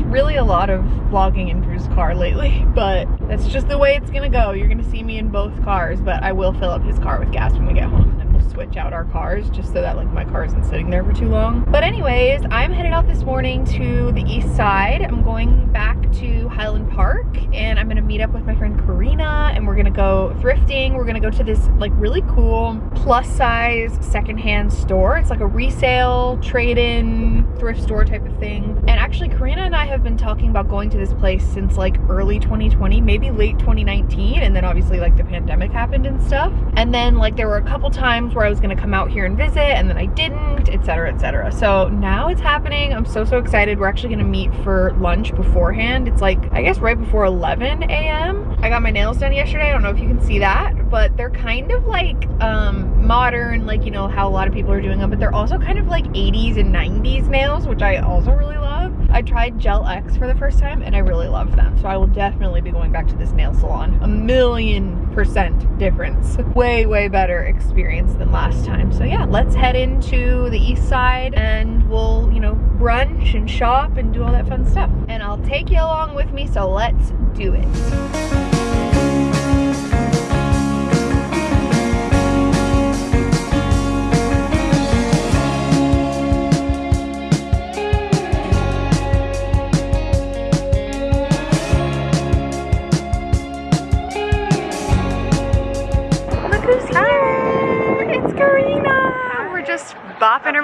really a lot of vlogging in Drew's car lately, but that's just the way it's gonna go. You're gonna see me in both cars, but I will fill up his car with gas when we get home switch out our cars just so that like my car isn't sitting there for too long. But anyways, I'm headed out this morning to the east side. I'm going back to Highland Park and I'm gonna meet up with my friend Karina and we're gonna go thrifting. We're gonna go to this like really cool plus size secondhand store. It's like a resale, trade-in, thrift store type of thing. And actually Karina and I have been talking about going to this place since like early 2020, maybe late 2019. And then obviously like the pandemic happened and stuff. And then like there were a couple times where where I was gonna come out here and visit and then I didn't, etc, etc. So now it's happening. I'm so, so excited. We're actually gonna meet for lunch beforehand. It's like, I guess right before 11 a.m. I got my nails done yesterday. I don't know if you can see that, but they're kind of like um, modern, like, you know, how a lot of people are doing them, but they're also kind of like 80s and 90s nails, which I also really love. I tried Gel X for the first time and I really love them. So I will definitely be going back to this nail salon. A million percent difference. Way, way better experience than last time. So yeah, let's head into the east side and we'll, you know, brunch and shop and do all that fun stuff. And I'll take you along with me, so let's do it.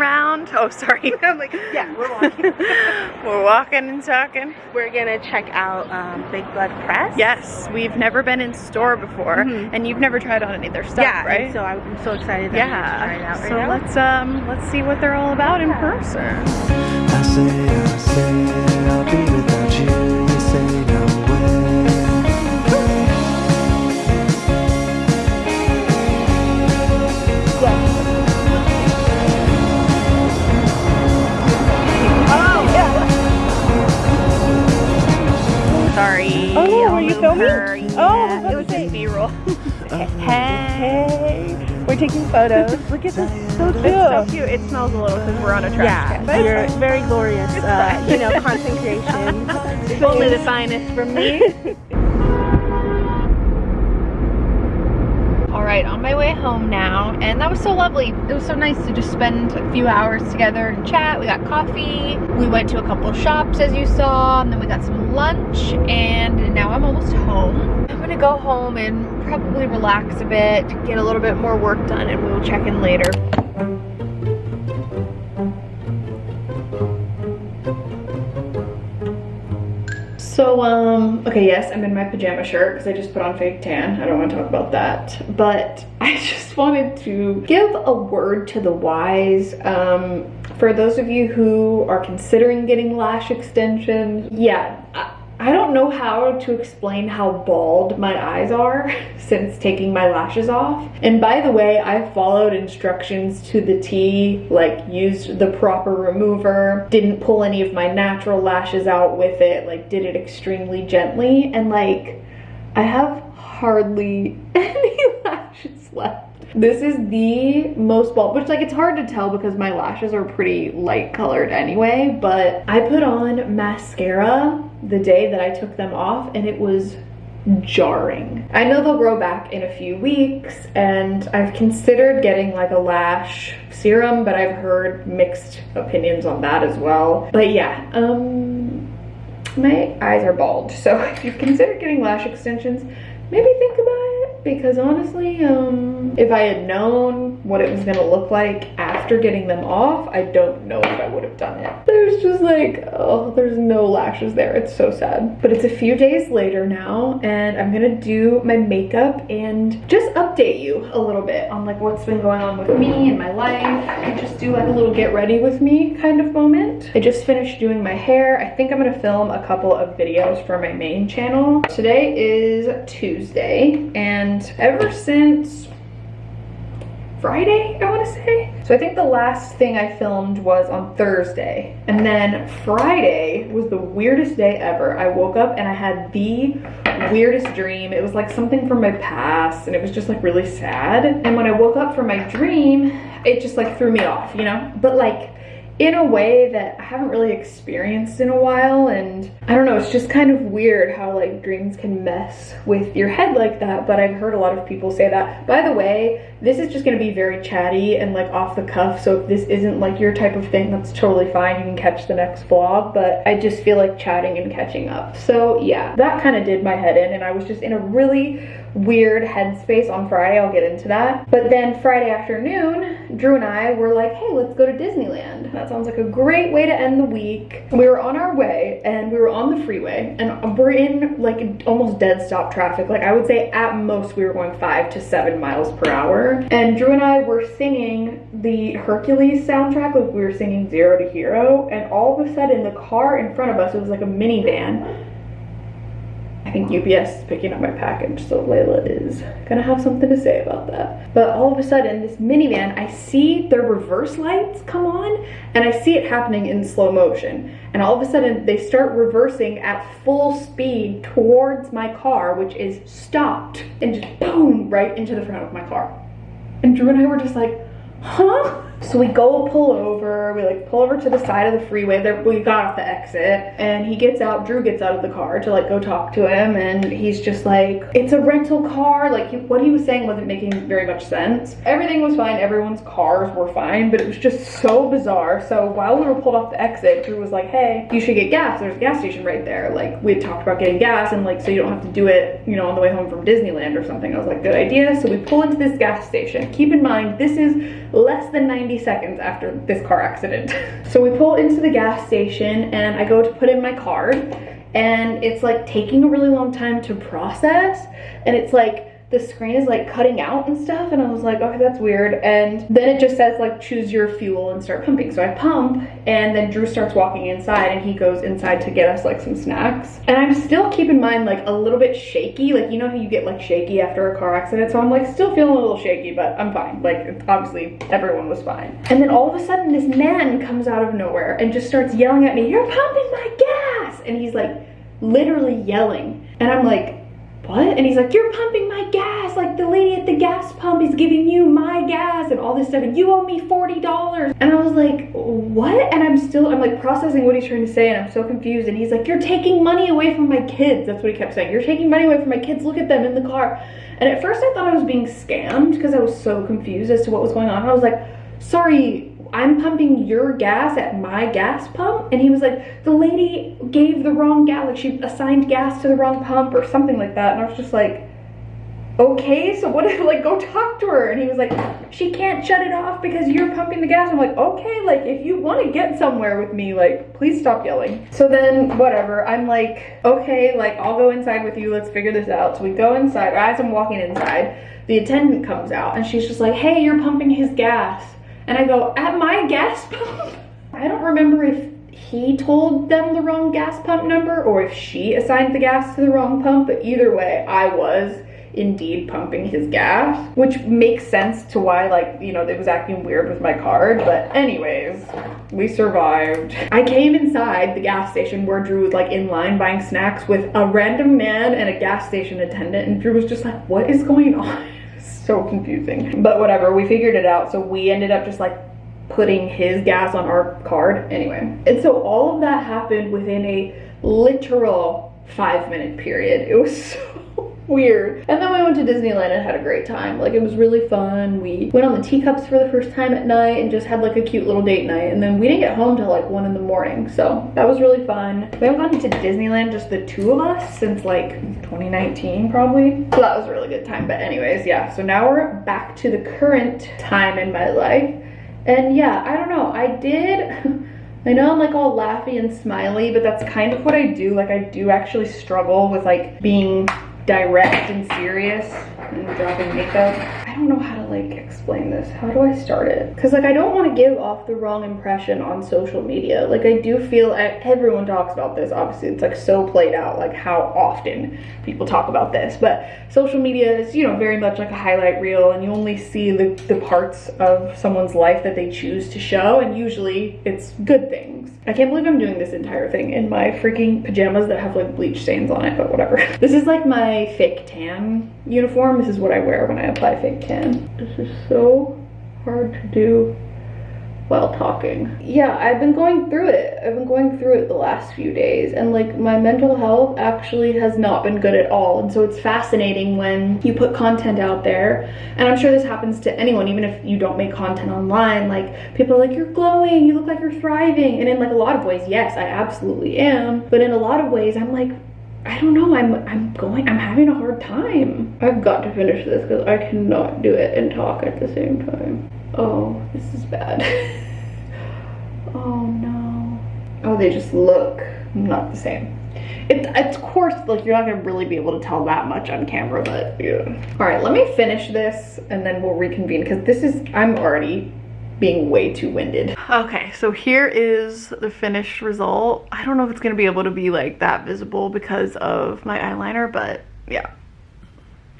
Around. Oh, sorry. I'm like, yeah, we're walking. we're walking and talking. We're gonna check out um, Big Bud Press. Yes, we've never been in store before, mm -hmm. and you've never tried on any of their stuff, yeah, right? so I'm so excited. yeah. Right so now. let's um let's see what they're all about yeah. in person. I say, I say, filming? Her. Yeah, oh, it was just B-roll. hey. We're taking photos. Look at this. So cute. It's so cute. It smells a little because we're on a trash yeah, can. Yeah, you're very glorious. Uh, you know, content creation. Only the finest from me. right, on my way home now, and that was so lovely. It was so nice to just spend a few hours together and chat. We got coffee, we went to a couple shops as you saw, and then we got some lunch, and now I'm almost home. I'm gonna go home and probably relax a bit, get a little bit more work done, and we will check in later. So, um, okay, yes, I'm in my pajama shirt because I just put on fake tan. I don't want to talk about that. But I just wanted to give a word to the wise. Um, for those of you who are considering getting lash extensions, yeah, I don't know how to explain how bald my eyes are since taking my lashes off. And by the way, I followed instructions to the T, like used the proper remover, didn't pull any of my natural lashes out with it, like did it extremely gently. And like, I have hardly any lashes left. This is the most bald, which like it's hard to tell because my lashes are pretty light colored anyway, but I put on mascara the day that I took them off and it was jarring. I know they'll grow back in a few weeks and I've considered getting like a lash serum, but I've heard mixed opinions on that as well. But yeah, um, my eyes are bald. So if you've considered getting lash extensions, maybe think about it because honestly, um, if I had known what it was gonna look like after getting them off, I don't know if I would have done it. There's just like, oh, there's no lashes there. It's so sad. But it's a few days later now and I'm gonna do my makeup and just update you a little bit on like what's been going on with me and my life and just do like a little get ready with me kind of moment. I just finished doing my hair. I think I'm gonna film a couple of videos for my main channel. Today is Tuesday and ever since Friday, I want to say. So I think the last thing I filmed was on Thursday. And then Friday was the weirdest day ever. I woke up and I had the weirdest dream. It was like something from my past and it was just like really sad. And when I woke up from my dream, it just like threw me off, you know? But like in a way that I haven't really experienced in a while and I don't know, it's just kind of weird how like dreams can mess with your head like that, but I've heard a lot of people say that. By the way, this is just gonna be very chatty and like off the cuff, so if this isn't like your type of thing, that's totally fine. You can catch the next vlog, but I just feel like chatting and catching up. So yeah, that kind of did my head in and I was just in a really weird headspace on Friday. I'll get into that. But then Friday afternoon, Drew and I were like, hey, let's go to Disneyland. That sounds like a great way to end the week. We were on our way and we were on the freeway and we're in like almost dead stop traffic. Like I would say at most we were going five to seven miles per hour. And Drew and I were singing the Hercules soundtrack, like we were singing Zero to Hero. And all of a sudden the car in front of us, it was like a minivan I think UPS is picking up my package, so Layla is gonna have something to say about that. But all of a sudden, this minivan, I see their reverse lights come on, and I see it happening in slow motion. And all of a sudden, they start reversing at full speed towards my car, which is stopped, and just boom, right into the front of my car. And Drew and I were just like, huh? So we go pull over, we like pull over to the side of the freeway. There, we got off the exit and he gets out, Drew gets out of the car to like go talk to him and he's just like, it's a rental car. Like he, what he was saying wasn't making very much sense. Everything was fine, everyone's cars were fine, but it was just so bizarre. So while we were pulled off the exit, Drew was like, hey, you should get gas. There's a gas station right there. Like we had talked about getting gas and like, so you don't have to do it, you know, on the way home from Disneyland or something. I was like, good idea. So we pull into this gas station. Keep in mind, this is less than 90 90 seconds after this car accident. so we pull into the gas station and I go to put in my card and it's like taking a really long time to process and it's like the screen is like cutting out and stuff and I was like okay that's weird. And then it just says like choose your fuel and start pumping. So I pump and then Drew starts walking inside and he goes inside to get us like some snacks. And I'm still keep in mind like a little bit shaky. Like you know how you get like shaky after a car accident? So I'm like still feeling a little shaky but I'm fine. Like obviously everyone was fine. And then all of a sudden this man comes out of nowhere and just starts yelling at me you're pumping my gas! And he's like literally yelling. And I'm like what? And he's like, you're pumping my gas. Like the lady at the gas pump is giving you my gas and all this stuff. And you owe me $40. And I was like, what? And I'm still, I'm like processing what he's trying to say. And I'm so confused. And he's like, you're taking money away from my kids. That's what he kept saying. You're taking money away from my kids. Look at them in the car. And at first I thought I was being scammed because I was so confused as to what was going on. I was like, sorry, I'm pumping your gas at my gas pump. And he was like, the lady gave the wrong gas, like she assigned gas to the wrong pump or something like that. And I was just like, okay, so what if like go talk to her? And he was like, she can't shut it off because you're pumping the gas. I'm like, okay, like if you want to get somewhere with me, like please stop yelling. So then whatever, I'm like, okay, like I'll go inside with you. Let's figure this out. So we go inside. As I'm walking inside, the attendant comes out and she's just like, hey, you're pumping his gas. And I go, at my gas pump? I don't remember if he told them the wrong gas pump number or if she assigned the gas to the wrong pump, but either way, I was indeed pumping his gas, which makes sense to why like, you know, it was acting weird with my card. But anyways, we survived. I came inside the gas station where Drew was like in line buying snacks with a random man and a gas station attendant. And Drew was just like, what is going on? So confusing. But whatever, we figured it out. So we ended up just like putting his gas on our card anyway. And so all of that happened within a literal five minute period. It was so weird. And then we went to Disneyland and had a great time. Like it was really fun. We went on the teacups for the first time at night and just had like a cute little date night. And then we didn't get home till like one in the morning. So that was really fun. We haven't gone to Disneyland, just the two of us since like 2019 probably. So that was a really good time. But anyways, yeah. So now we're back to the current time in my life. And yeah, I don't know. I did... I know I'm like all laughy and smiley, but that's kind of what I do. Like I do actually struggle with like being direct and serious and dropping makeup. I don't know how to like explain this. How do I start it? Because like I don't want to give off the wrong impression on social media. Like I do feel everyone talks about this. Obviously it's like so played out like how often people talk about this. But social media is, you know, very much like a highlight reel and you only see the, the parts of someone's life that they choose to show and usually it's good things. I can't believe I'm doing this entire thing in my freaking pajamas that have like bleach stains on it, but whatever. This is like my fake tan uniform. This is what I wear when I apply fake tan. This is so hard to do while talking. Yeah, I've been going through it. I've been going through it the last few days and like my mental health actually has not been good at all. And so it's fascinating when you put content out there and I'm sure this happens to anyone even if you don't make content online like people are like you're glowing, you look like you're thriving and in like a lot of ways yes, I absolutely am. But in a lot of ways I'm like I don't know, I'm I'm going, I'm having a hard time. I've got to finish this because I cannot do it and talk at the same time. Oh, this is bad. oh no. Oh, they just look not the same. It, it's of course, like you're not gonna really be able to tell that much on camera, but yeah. All right, let me finish this and then we'll reconvene because this is, I'm already being way too winded. Okay, so here is the finished result. I don't know if it's gonna be able to be like that visible because of my eyeliner, but yeah.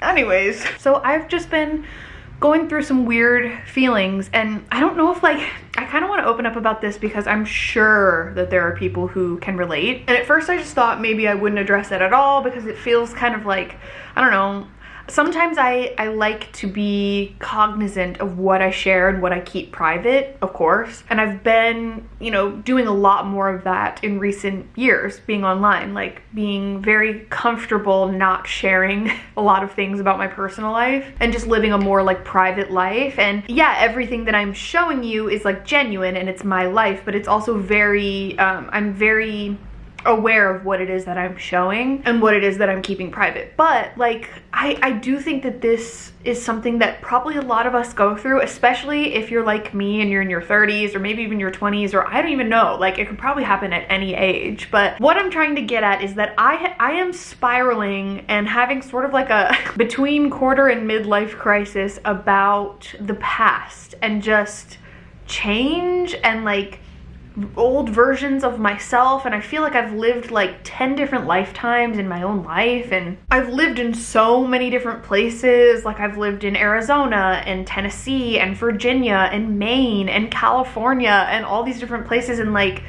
Anyways, so I've just been going through some weird feelings and I don't know if like I kind of want to open up about this because I'm sure that there are people who can relate and at first I just thought maybe I wouldn't address it at all because it feels kind of like I don't know sometimes I, I like to be cognizant of what I share and what I keep private, of course. And I've been, you know, doing a lot more of that in recent years, being online, like being very comfortable not sharing a lot of things about my personal life and just living a more like private life. And yeah, everything that I'm showing you is like genuine and it's my life, but it's also very, um, I'm very aware of what it is that I'm showing and what it is that I'm keeping private. But like, I, I do think that this is something that probably a lot of us go through, especially if you're like me and you're in your 30s or maybe even your 20s or I don't even know, like it could probably happen at any age. But what I'm trying to get at is that I, I am spiraling and having sort of like a between quarter and midlife crisis about the past and just change and like old versions of myself and I feel like I've lived like 10 different lifetimes in my own life and I've lived in so many different places. Like I've lived in Arizona and Tennessee and Virginia and Maine and California and all these different places and like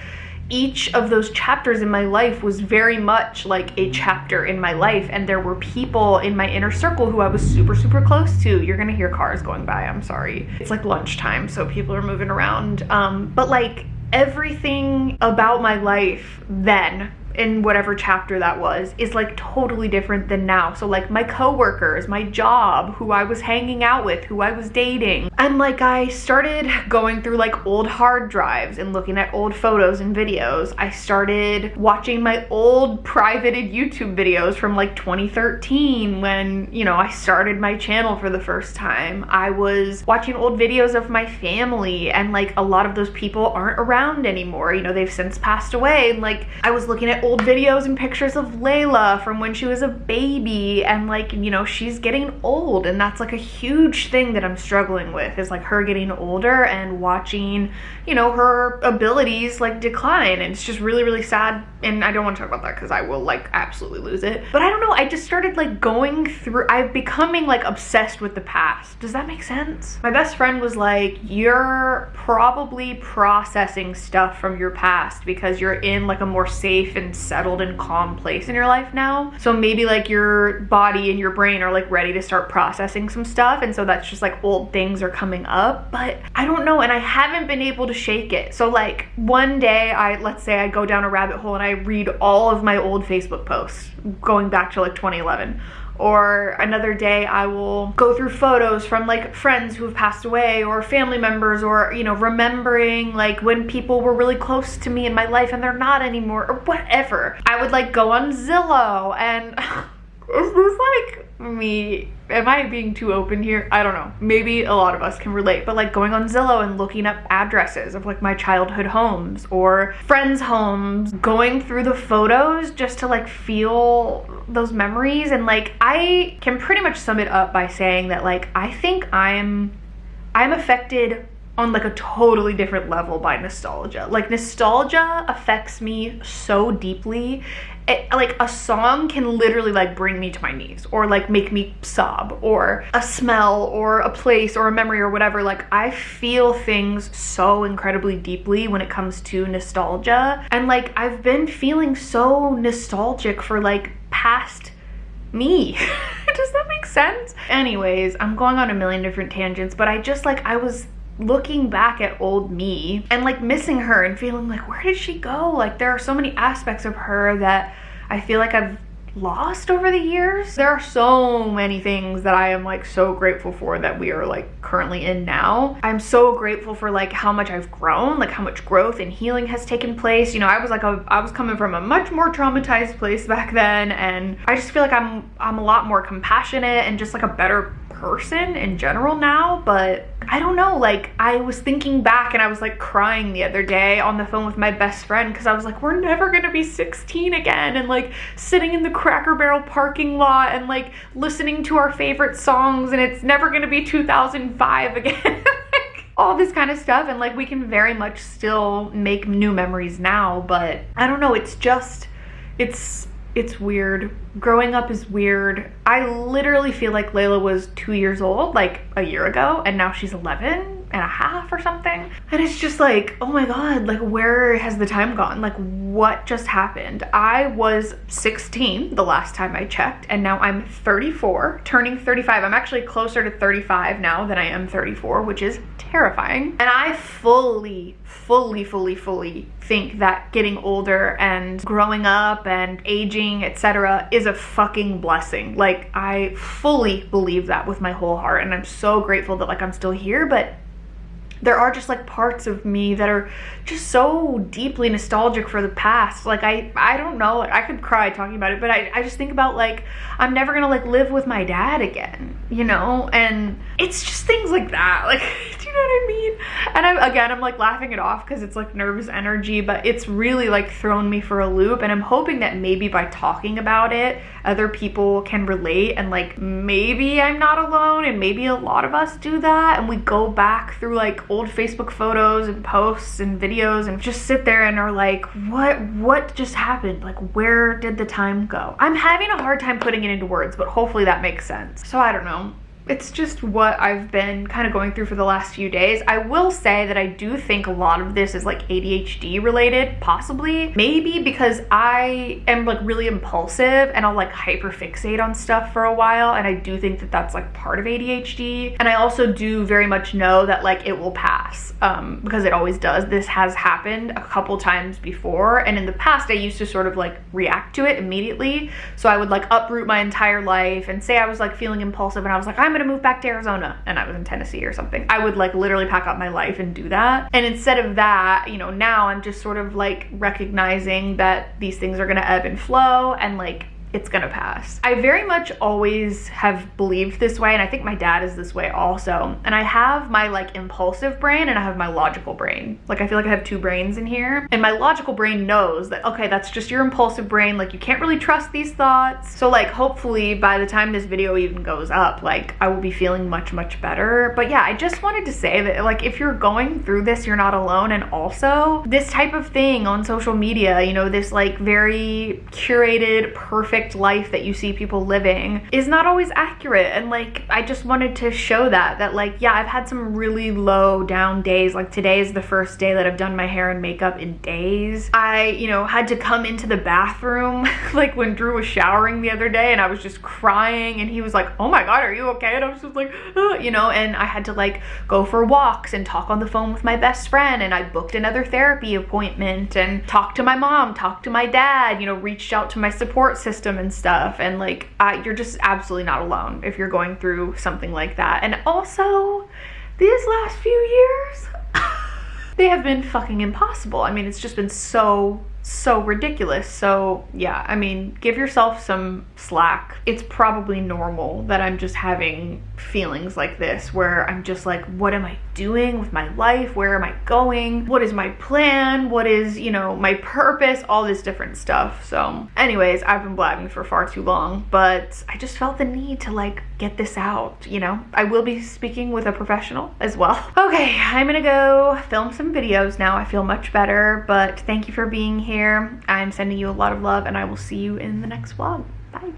each of those chapters in my life was very much like a chapter in my life and there were people in my inner circle who I was super super close to. You're gonna hear cars going by I'm sorry. It's like lunchtime so people are moving around. Um but like everything about my life then in whatever chapter that was is like totally different than now. So like my coworkers, my job, who I was hanging out with, who I was dating. And like I started going through like old hard drives and looking at old photos and videos. I started watching my old privated YouTube videos from like 2013 when, you know, I started my channel for the first time. I was watching old videos of my family and like a lot of those people aren't around anymore. You know, they've since passed away and like I was looking at old videos and pictures of Layla from when she was a baby and like, you know, she's getting old and that's like a huge thing that I'm struggling with is like her getting older and watching, you know, her abilities like decline and it's just really, really sad and I don't want to talk about that because I will like absolutely lose it. But I don't know, I just started like going through, I'm becoming like obsessed with the past. Does that make sense? My best friend was like, you're probably processing stuff from your past because you're in like a more safe and settled and calm place in your life now. So maybe like your body and your brain are like ready to start processing some stuff. And so that's just like old things are coming up. But I don't know. And I haven't been able to shake it. So like one day I, let's say I go down a rabbit hole and I read all of my old Facebook posts going back to like 2011 or another day I will go through photos from like friends who have passed away or family members or you know remembering like when people were really close to me in my life and they're not anymore or whatever. I would like go on Zillow and is this like me am I being too open here? I don't know. Maybe a lot of us can relate, but like going on Zillow and looking up addresses of like my childhood homes or friends' homes, going through the photos just to like feel those memories. And like I can pretty much sum it up by saying that like I think I'm I'm affected on like a totally different level by nostalgia. Like nostalgia affects me so deeply. It, like a song can literally like bring me to my knees or like make me sob or a smell or a place or a memory or whatever. Like I feel things so incredibly deeply when it comes to nostalgia. And like I've been feeling so nostalgic for like past me. Does that make sense? Anyways I'm going on a million different tangents but I just like I was looking back at old me and like missing her and feeling like, where did she go? Like there are so many aspects of her that I feel like I've lost over the years. There are so many things that I am like so grateful for that we are like currently in now. I'm so grateful for like how much I've grown, like how much growth and healing has taken place. You know, I was like a, I was coming from a much more traumatized place back then and I just feel like I'm I'm a lot more compassionate and just like a better person in general now, but I don't know, like I was thinking back and I was like crying the other day on the phone with my best friend because I was like, we're never gonna be 16 again and like sitting in the Cracker Barrel parking lot and like listening to our favorite songs and it's never gonna be 2005 again. all this kind of stuff and like we can very much still make new memories now but I don't know it's just it's it's weird. Growing up is weird. I literally feel like Layla was two years old like a year ago and now she's 11 and a half or something. And it's just like, oh my God, like where has the time gone? Like what just happened? I was 16 the last time I checked and now I'm 34, turning 35. I'm actually closer to 35 now than I am 34, which is terrifying. And I fully, fully, fully, fully think that getting older and growing up and aging, etc., is a fucking blessing. Like, I fully believe that with my whole heart. And I'm so grateful that, like, I'm still here. But there are just like parts of me that are just so deeply nostalgic for the past. Like i i don't know. I could cry talking about it but i, I just think about like i'm never gonna like live with my dad again you know? And it's just things like that. Like do you know what i mean? And i'm again i'm like laughing it off because it's like nervous energy but it's really like thrown me for a loop and i'm hoping that maybe by talking about it other people can relate and like maybe i'm not alone and maybe a lot of us do that and we go back through like old Facebook photos and posts and videos and just sit there and are like, what, what just happened? Like, where did the time go? I'm having a hard time putting it into words, but hopefully that makes sense. So I don't know it's just what I've been kind of going through for the last few days. I will say that I do think a lot of this is like ADHD related, possibly. Maybe because I am like really impulsive and I'll like hyperfixate on stuff for a while. And I do think that that's like part of ADHD. And I also do very much know that like it will pass um, because it always does. This has happened a couple times before. And in the past, I used to sort of like react to it immediately. So I would like uproot my entire life and say I was like feeling impulsive and I was like, I'm gonna move back to Arizona and I was in Tennessee or something. I would like literally pack up my life and do that. And instead of that, you know, now I'm just sort of like recognizing that these things are gonna ebb and flow and like it's gonna pass. I very much always have believed this way and I think my dad is this way also. And I have my like impulsive brain and I have my logical brain. Like I feel like I have two brains in here and my logical brain knows that okay that's just your impulsive brain like you can't really trust these thoughts. So like hopefully by the time this video even goes up like I will be feeling much much better. But yeah I just wanted to say that like if you're going through this you're not alone and also this type of thing on social media you know this like very curated perfect perfect life that you see people living is not always accurate. And like, I just wanted to show that, that like, yeah, I've had some really low down days. Like today is the first day that I've done my hair and makeup in days. I, you know, had to come into the bathroom like when Drew was showering the other day and I was just crying and he was like, oh my God, are you okay? And I was just like, you know, and I had to like go for walks and talk on the phone with my best friend and I booked another therapy appointment and talked to my mom, talked to my dad, you know, reached out to my support system system and stuff and like you're just absolutely not alone if you're going through something like that and also these last few years they have been fucking impossible i mean it's just been so so ridiculous. So yeah, I mean, give yourself some slack. It's probably normal that I'm just having feelings like this where I'm just like, what am I doing with my life? Where am I going? What is my plan? What is, you know, my purpose? All this different stuff. So anyways, I've been blabbing for far too long, but I just felt the need to like get this out, you know? I will be speaking with a professional as well. Okay, I'm gonna go film some videos now. I feel much better, but thank you for being here. I'm sending you a lot of love and I will see you in the next vlog. Bye.